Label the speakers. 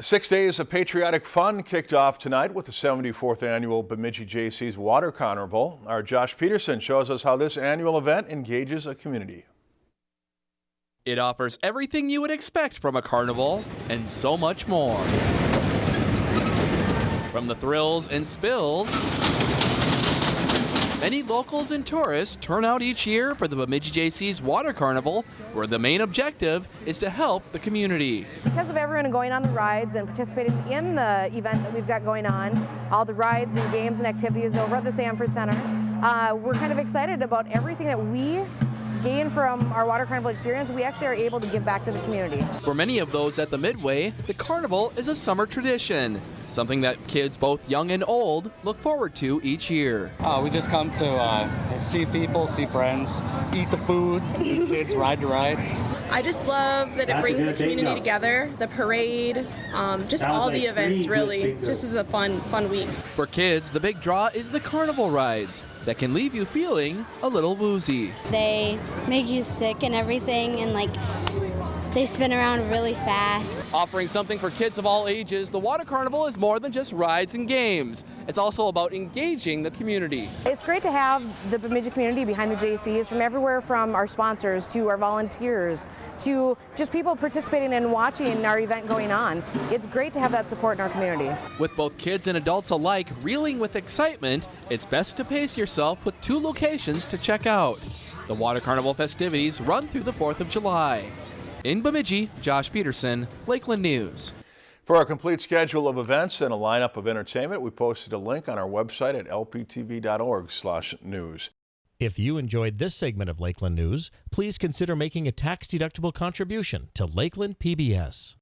Speaker 1: Six days of patriotic fun kicked off tonight with the 74th annual Bemidji Jaycees Water Carnival. Our Josh Peterson shows us how this annual event engages a community.
Speaker 2: It offers everything you would expect from a carnival and so much more. From the thrills and spills, many locals and tourists turn out each year for the Bemidji Jaycees Water Carnival, where the main objective is to help the community.
Speaker 3: Because of everyone going on the rides and participating in the event that we've got going on, all the rides and games and activities over at the Sanford Center, uh, we're kind of excited about everything that we gain from our water carnival experience, we actually are able to give back to the community.
Speaker 2: For many of those at the Midway, the carnival is a summer tradition, something that kids both young and old look forward to each year.
Speaker 4: Uh, we just come to uh, see people, see friends, eat the food, kids ride the rides.
Speaker 5: I just love that it brings the community together, the parade, um, just all the events really. Just as a fun, fun week.
Speaker 2: For kids, the big draw is the carnival rides that can leave you feeling a little woozy.
Speaker 6: They make you sick and everything, and like they spin around really fast.
Speaker 2: Offering something for kids of all ages, the Water Carnival is more than just rides and games. It's also about engaging the community.
Speaker 3: It's great to have the Bemidji community behind the Jaycees from everywhere from our sponsors to our volunteers to just people participating and watching our event going on. It's great to have that support in our community.
Speaker 2: With both kids and adults alike reeling with excitement, it's best to pace yourself with two locations to check out. The Water Carnival festivities run through the 4th of July. In Bemidji, Josh Peterson, Lakeland News.
Speaker 1: For our complete schedule of events and a lineup of entertainment, we posted a link on our website at lptv.org/news.
Speaker 7: If you enjoyed this segment of Lakeland News, please consider making a tax-deductible contribution to Lakeland PBS.